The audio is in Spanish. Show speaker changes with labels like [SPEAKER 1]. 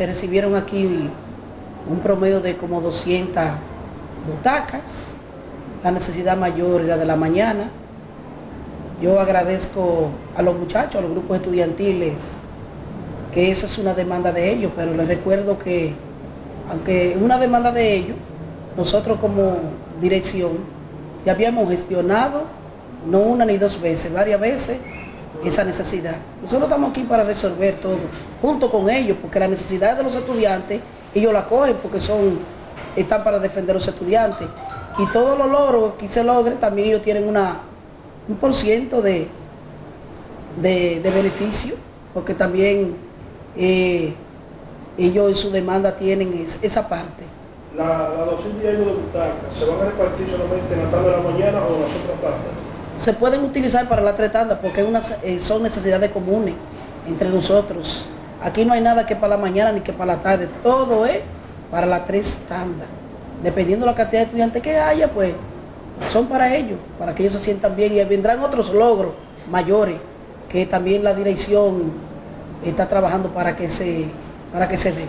[SPEAKER 1] se recibieron aquí un promedio de como 200 butacas. La necesidad mayor era de la mañana. Yo agradezco a los muchachos, a los grupos estudiantiles, que esa es una demanda de ellos, pero les recuerdo que, aunque es una demanda de ellos, nosotros como dirección ya habíamos gestionado, no una ni dos veces, varias veces, esa necesidad. Nosotros estamos aquí para resolver todo, junto con ellos, porque la necesidad de los estudiantes, ellos la cogen porque son, están para defender a los estudiantes. Y todos los logros que se logren, también ellos tienen una, un por ciento de, de, de beneficio, porque también eh, ellos en su demanda tienen es- esa parte.
[SPEAKER 2] La, la 200 y algo de butacas, ¿se van a repartir solamente en la tarde de la mañana o en las otras partes?
[SPEAKER 1] Se pueden utilizar para las tres tandas porque eh, son necesidades comunes entre nosotros. Aquí no hay nada que para la mañana ni que para la tarde, todo es para las tres tandas. Dependiendo de la cantidad de estudiantes que haya, pues son para ellos, para que ellos se sientan bien y vendrán otros logros mayores que también la dirección está trabajando para que se, para que se dé.